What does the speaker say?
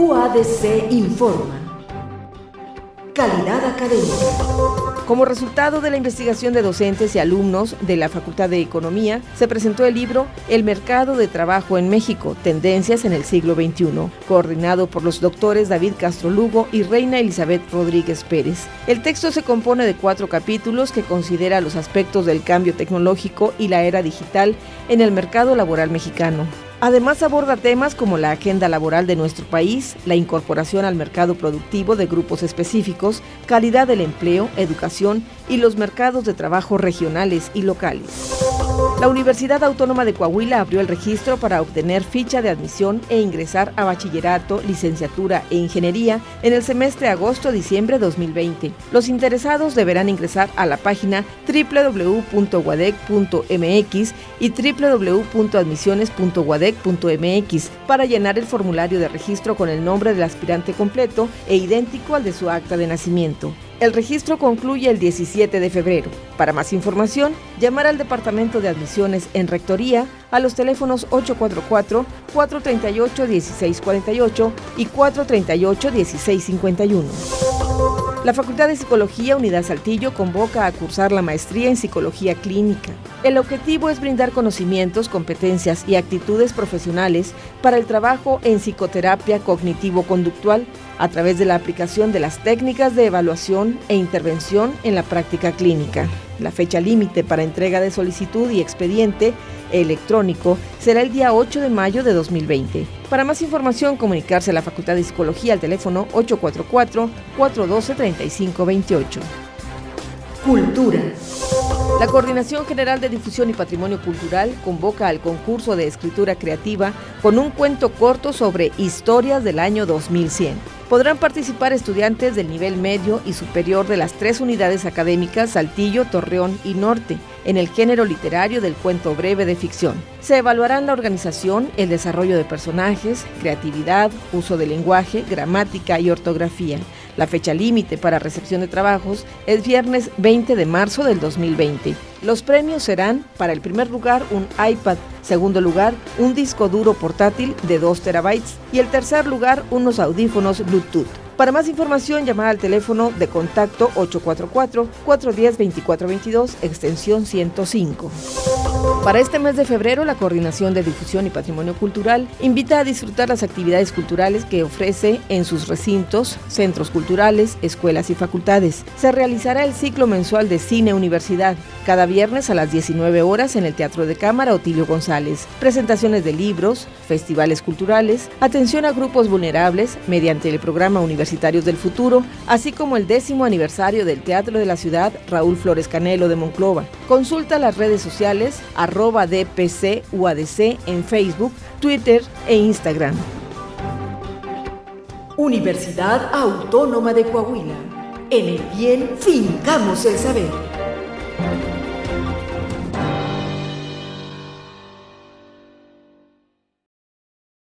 UADC informa. Calidad académica. Como resultado de la investigación de docentes y alumnos de la Facultad de Economía, se presentó el libro El mercado de trabajo en México, Tendencias en el siglo XXI, coordinado por los doctores David Castro Lugo y Reina Elizabeth Rodríguez Pérez. El texto se compone de cuatro capítulos que considera los aspectos del cambio tecnológico y la era digital en el mercado laboral mexicano. Además aborda temas como la agenda laboral de nuestro país, la incorporación al mercado productivo de grupos específicos, calidad del empleo, educación y los mercados de trabajo regionales y locales. La Universidad Autónoma de Coahuila abrió el registro para obtener ficha de admisión e ingresar a bachillerato, licenciatura e ingeniería en el semestre agosto-diciembre 2020. Los interesados deberán ingresar a la página www.guadec.mx y www.admisiones.guadec.mx para llenar el formulario de registro con el nombre del aspirante completo e idéntico al de su acta de nacimiento. El registro concluye el 17 de febrero. Para más información, llamar al Departamento de Admisiones en Rectoría a los teléfonos 844-438-1648 y 438-1651. La Facultad de Psicología Unidad Saltillo convoca a cursar la maestría en Psicología Clínica. El objetivo es brindar conocimientos, competencias y actitudes profesionales para el trabajo en psicoterapia cognitivo-conductual a través de la aplicación de las técnicas de evaluación e intervención en la práctica clínica. La fecha límite para entrega de solicitud y expediente electrónico será el día 8 de mayo de 2020. Para más información, comunicarse a la Facultad de Psicología al teléfono 844-412-3528. Cultura. La Coordinación General de Difusión y Patrimonio Cultural convoca al concurso de escritura creativa con un cuento corto sobre historias del año 2100 podrán participar estudiantes del nivel medio y superior de las tres unidades académicas Saltillo, Torreón y Norte, en el género literario del cuento breve de ficción. Se evaluarán la organización, el desarrollo de personajes, creatividad, uso de lenguaje, gramática y ortografía. La fecha límite para recepción de trabajos es viernes 20 de marzo del 2020. Los premios serán, para el primer lugar, un iPad, segundo lugar, un disco duro portátil de 2 terabytes y el tercer lugar, unos audífonos Bluetooth. Para más información, llamar al teléfono de contacto 844-410-2422, extensión 105. Para este mes de febrero, la Coordinación de Difusión y Patrimonio Cultural invita a disfrutar las actividades culturales que ofrece en sus recintos, centros culturales, escuelas y facultades. Se realizará el ciclo mensual de Cine Universidad, cada viernes a las 19 horas en el Teatro de Cámara Otilio González. Presentaciones de libros, festivales culturales, atención a grupos vulnerables mediante el programa Universidad del Futuro, así como el décimo aniversario del Teatro de la Ciudad Raúl Flores Canelo de Monclova. Consulta las redes sociales arroba DPC UADC en Facebook, Twitter e Instagram. Universidad Autónoma de Coahuila. En el bien fincamos el saber.